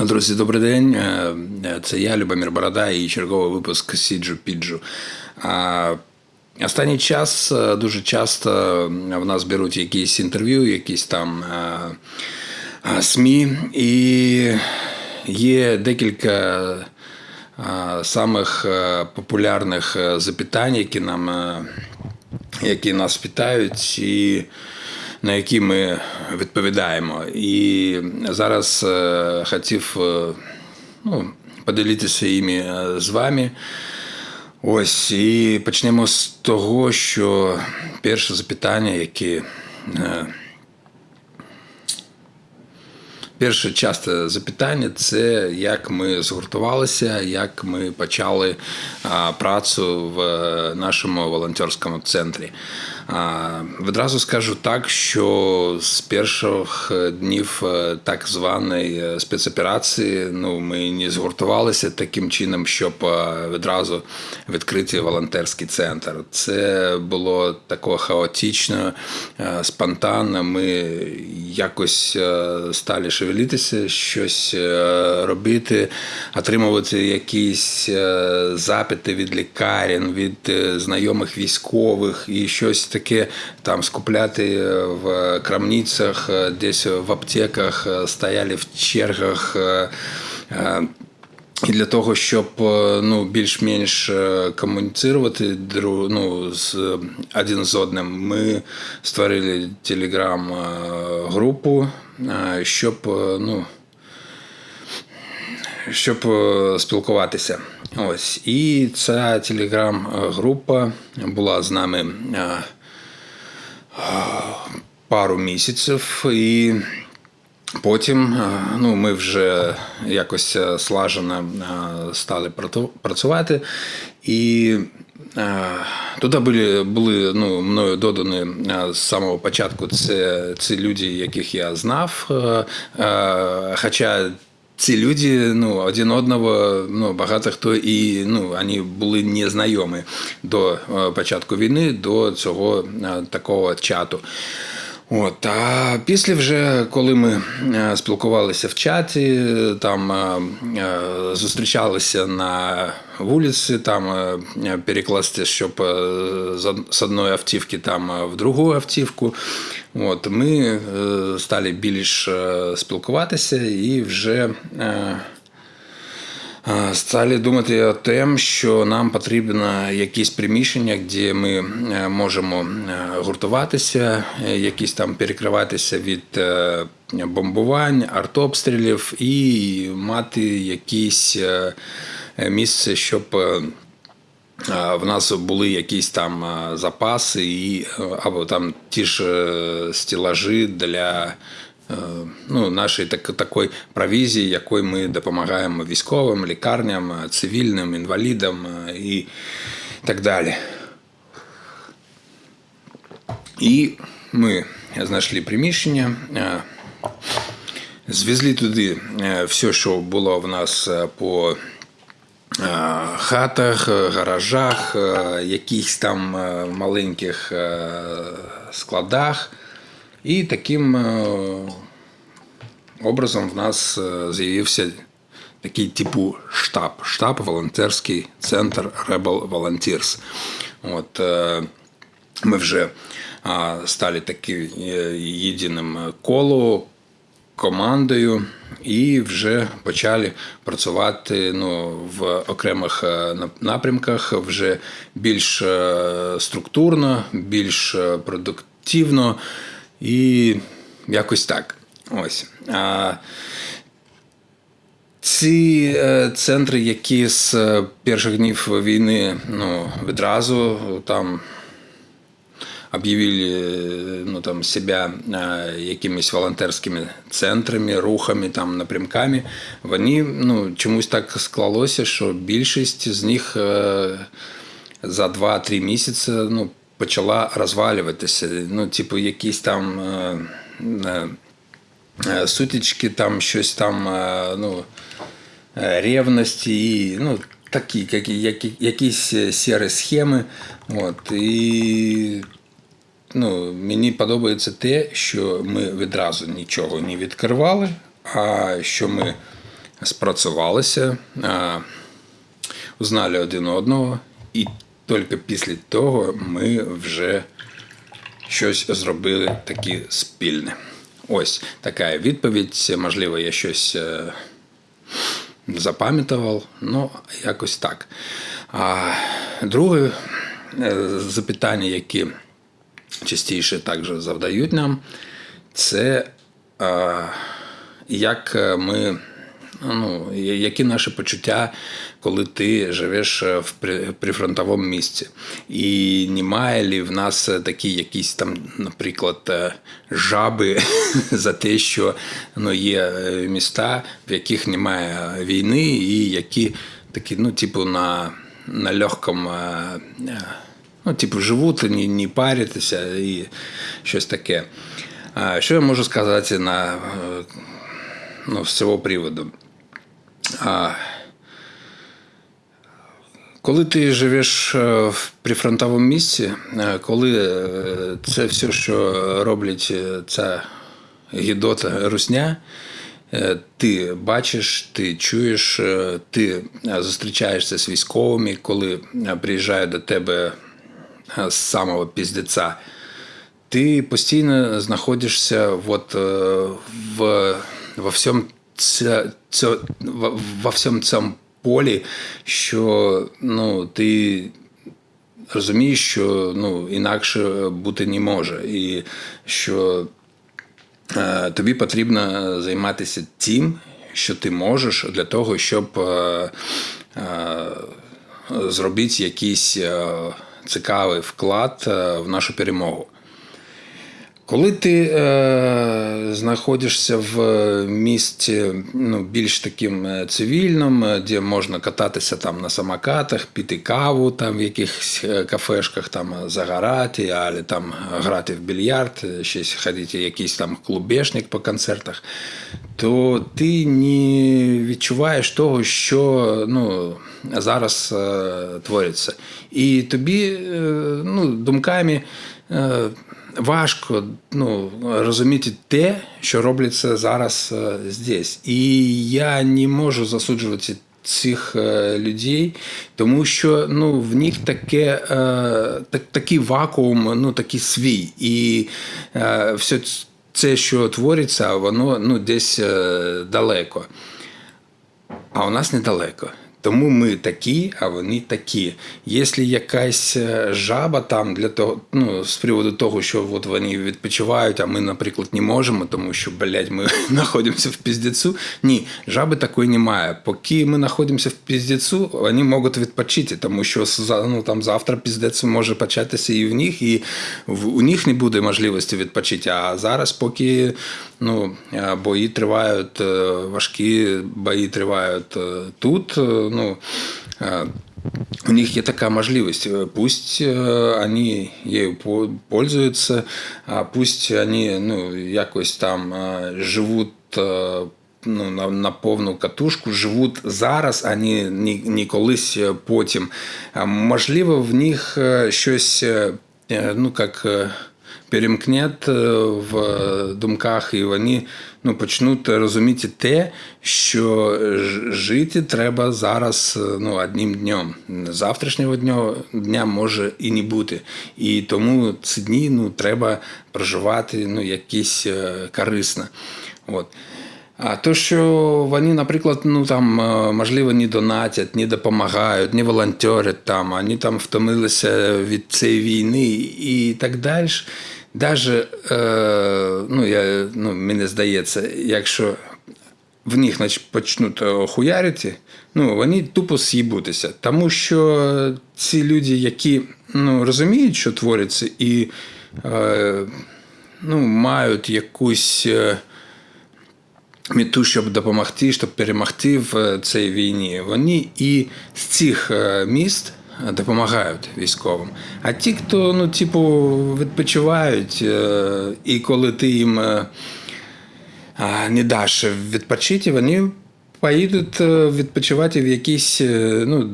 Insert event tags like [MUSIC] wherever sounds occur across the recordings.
Друзі, добрий день. Е, Це я, Любомир Борода, і черговий випуск Сіджу Піджу. Останній час е, дуже часто в нас беруть якісь інтерв'ю, якісь там е, е, СМІ, і є декілька е, самих е, популярних е, запитань, які нам е, які нас питають, і на які ми відповідаємо. І зараз е, хотів е, ну, поділитися іми е, з вами. Ось і почнемо з того, що перше запитання, яке Перше часте запитання це як ми згуртувалися, як ми почали а, працю в е, нашому волонтерському центрі. А, Відразу скажу так, що з перших днів е, так званої е, спецоперації ну, ми не згуртувалися таким чином, щоб відразу відкрити волонтерський центр. Це було тако хаотично, спонтанно. Ми якось стали шевелитися, щось е, робити, отримувати якісь е, запити від лікарень, від е, знайомих військових і щось таке там скупляти в крамницях, десь в аптеках, стояли в чергах. і для того, щоб ну, більш-менш комуніцирувати дру- ну, з один з одним, ми створили телеграм-групу, щоб е, ну, щоб е, спілкуватися. Ось. І ця телеграм-група була з нами пару місяців. І Потім е, ну, ми вже якось слажено стали працювати, і туди були, були ну, мною додані е, з самого початку це, це люди, яких я знав. е, е, Хоча ці люди ну, один одного ну, багато хто і ну, вони були незнайомі до е, початку війни, до цього е, такого чату. От, а після вже, коли ми е, спілкувалися в чаті, там е, е, зустрічалися на вулиці, там перекласти, щоб з одної автівки там в другу автівку. От, ми стали більш спілкуватися і вже. Стали думати о тем, що нам потрібно якісь приміщення, де ми е, можемо е, гуртуватися, е, якісь там перекриватися від бомбувань, артобстрілів і мати якісь місце, щоб в нас були якісь там запаси і або там ті ж стелажі для ну, нашої так, такої провізії, якою ми допомагаємо військовим, лікарням, е, цивільним, інвалідам е, і так далі. І ми знайшли приміщення, е, звезли туди е, все, що було в нас е, по е, хатах, е, гаражах, е, якихось там е, маленьких е, складах. Таким е, образом в нас е, з'явився такий типу штаб. Штаб волонтерський центр Rebel Volunteers. От, е, ми вже стали таким єдиним колом, командою і вже почали працювати ну, в окремих напрямках вже більш структурно, більш продуктивно і якось так. Ось. А, ці е, центри, які з е, перших днів війни ну, відразу там объявили э, ну, там, себя э, якимись волонтерськими центрами, рухами, там, напрямками, вони ну, чомусь так склалося, що більшість з них е, за 2-3 місяці ну, почала розвалюватися. Ну, типу, якісь там е, е, е, сутички, там щось там, ну, ревності і ну, такі, які, які, якісь сірі схеми. От, і ну, мені подобається те, що ми відразу нічого не відкривали, а що ми спрацювалися, узнали один одного, і тільки після того ми вже щось зробили таке спільне. Ось така відповідь. Можливо, я щось е, запам'ятував, ну, якось так. А друге е, запитання, які частіше також завдають нам, це е, як ми. Ну, які наші почуття, коли ти живеш в прифронтовому місці? І немає лі в нас такі якісь там, наприклад, е, жаби [LAUGHS] за те, що ну, є е, міста, в яких немає війни, і які такі, ну, типу, на, на легкому, е, е, ну, типу, живуть, не, не паритися і щось таке. Що я можу сказати на, е, ну, з цього приводу? А, коли ти живеш е, в прифронтовому місці, е, коли е, це все, що роблять ця гідота русня, ти бачиш, ти чуєш, ти зустрічаєшся з військовими, коли приїжджають до тебе з самого піздеця, ти постійно знаходишся от, в, во всьому це, во, во всьому цьому полі, що ну, ти розумієш, що ну, інакше бути не може. І що е, тобі потрібно займатися тим, що ти можеш для того, щоб е, е, зробити якийсь е, цікавий вклад е, в нашу перемогу. Коли ти е, знаходишся в місті ну, більш таким е, цивільним, е, де можна кататися там на самокатах, піти каву там в якихось е, кафешках, там загорати, або там грати в більярд, щось ходити, якийсь там клубешник по концертах, то ти не відчуваєш того, що ну, зараз е, твориться. І тобі е, ну, думками. Е, важко ну, розуміти те, що робляться зараз е, здесь. І я не можу засуджувати цих е, людей, тому що ну, в них таке, е, так, такий вакуум, ну, такий свій. І все це, що твориться, воно ну, десь далеко. А у нас недалеко. Тому ми такі, а вони такі. Якщо якась е, жаба там для того, ну, з приводу того, що от вони відпочивають, а ми, наприклад, не можемо, тому що, блядь, ми [LAUGHS] знаходимося в піздецю. Ні, жаби такої немає. Поки ми знаходимося в піздецю, вони можуть відпочити, тому що ну, там, завтра піздець може початися і в них, і у них не буде можливості відпочити. А зараз, поки ну, е, бої тривають, е, важкі бої тривають тут е, Ну, е, у них є така можливість. Э, Пусть э, они ею по- пользуются, а пусть они ну, якось там э, живуть э, ну, на, на повну катушку, живуть зараз, а не, не, не колись е, потім. А, Можливо, в них е, щось, е, е, ну, як. перемкнет е, в думках, і вони ну, почнуть розуміти те, що жити треба зараз е, ну, одним днем. Завтрашнього дня, дня може і не бути. І тому ці дні ну, треба проживати ну, якісь е, корисно. От. А то, що вони, наприклад, ну там можливо не донатять, не допомагають, не волонтерять там, вони там втомилися від цієї війни і так далі. Даже, е, ну, я, ну, мені здається, якщо в них почнуть е, хуярити, ну, вони тупо з'їбутися. Тому що ці люди, які ну, розуміють, що твориться, і е, ну, мають якусь. мету, щоб допомогти, щоб перемогти в цій війні. Вони і з цих міст допомагають військовим. А ті, хто ну, типу, відпочивають, е, і коли ти їм е, не даш відпочити, вони поїдуть е, відпочивати в якусь ну,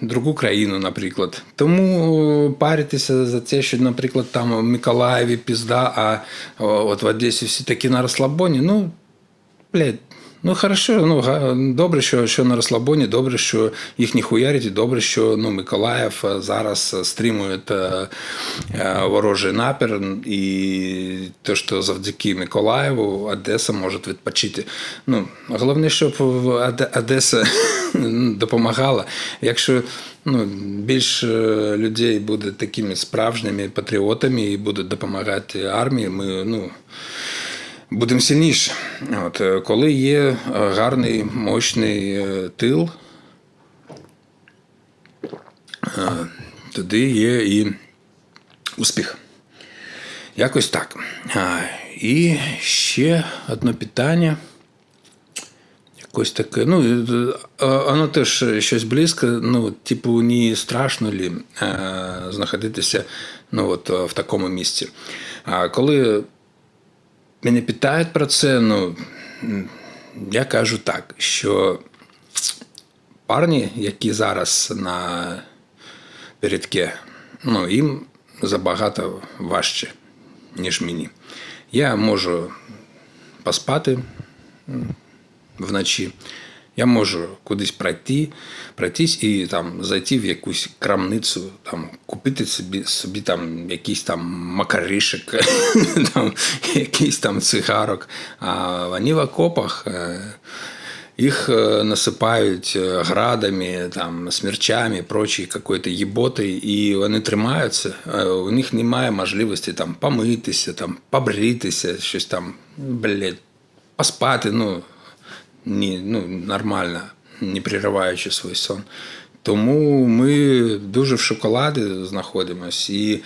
другу країну, наприклад. Тому паритися за те, що, наприклад, там в Миколаєві пізда, а от в Одесі всі такі на розслабоні, ну, блядь, Ну, хорошо, ну добре, що, що на розслабоні, добре, що їх не хуярять, і добре, що ну, Миколаїв е, зараз стримує е, е, ворожий напір, і те, що завдяки Миколаєву Одеса може відпочити. Ну, головне, щоб Одеса [LAUGHS] допомагала. Якщо ну, більше людей буде такими справжніми патріотами і будуть допомагати армії, ми ну, будемо сильніші. От, е, коли є е, гарний, мощний е, тил, тоді є і успіх. Якось так. І ще одне питання. Якось таке. Ну, воно теж щось близьке. Ну, типу, не страшно лі знаходитися ну, от, в такому місці. А коли мене питають про це, ну, я кажу так, що парні, які зараз на передке, ну, їм забагато важче, ніж мені. Я можу поспати вночі. Я можу кудись пройти, пройтись і там зайти в якусь крамницю, там купити собі, собі там якийсь там макаришек, [LAUGHS] там, якийсь там цигарок. А вони в окопах. е, их э, насипають е, градами, там, смерчами, прочі какої-то єботи, і вони тримаються. Е, У них немає можливості там помитися, там, побритися, щось там, блядь, поспати, ну, ні, ну, нормально, не перериваючи свій сон. Тому ми дуже в шоколаді знаходимося. І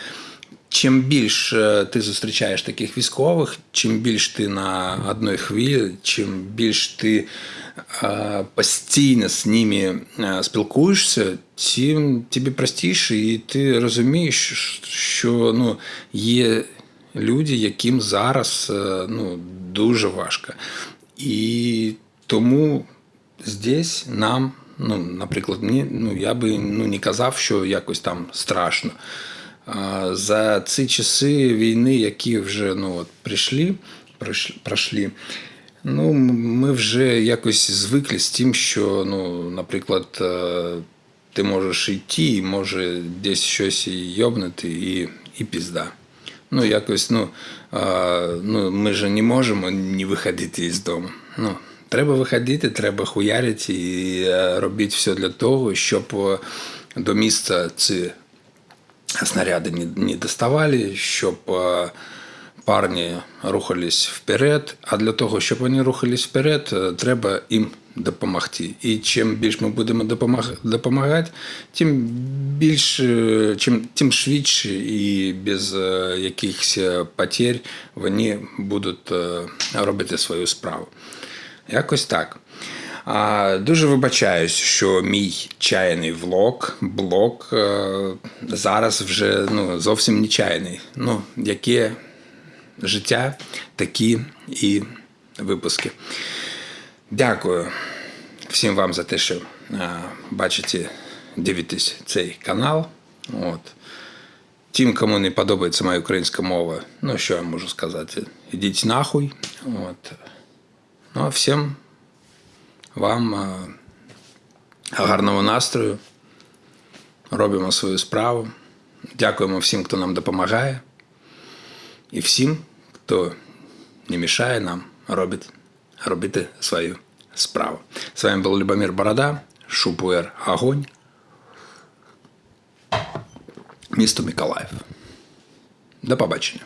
чим більше ти зустрічаєш таких військових, чим більш ти на одній хвилі, чим більш ти постійно з ними спілкуєшся, тим тобі простіше, і ти розумієш, що ну, є люди, яким зараз ну, дуже важко. І тому здесь нам, ну, наприклад, мені, ну, я би ну, не казав, що якось там страшно. За ці часи війни, які вже ну, от, прийшли, пройшли, ну, ми вже якось звикли з тим, що, ну, наприклад, е, ти можеш йти, і може десь щось і йобнути, і, і пізда. Ну, якось, ну, а, ну, ми ж не можемо не виходити із дому. Ну, треба виходити, треба хуярити і е, робити все для того, щоб е, до міста ці снаряди не, доставали, щоб е, парні рухались вперед. А для того, щоб вони рухались вперед, треба їм допомогти. І чим більше ми будемо допомагати, тим більше, чим, тим швидше і без якихось потерь вони будуть робити свою справу. Якось так. А, дуже вибачаюсь, що мій чайний влог, блог е, зараз вже ну, зовсім не чайний. Ну, яке життя, такі і випуски. Дякую всім вам за те, що е, бачите, дивитесь цей канал. От. Тим, кому не подобається моя українська мова, ну що я можу сказати? Ідіть нахуй. От. Ну а всім вам гарного настрою. Робимо свою справу. Дякуємо всім, хто нам допомагає. І всім, хто не мішає нам робити, робити свою справу. З вами був Любомир Борода, Шупуер Огонь. Місто Миколаїв. До побачення.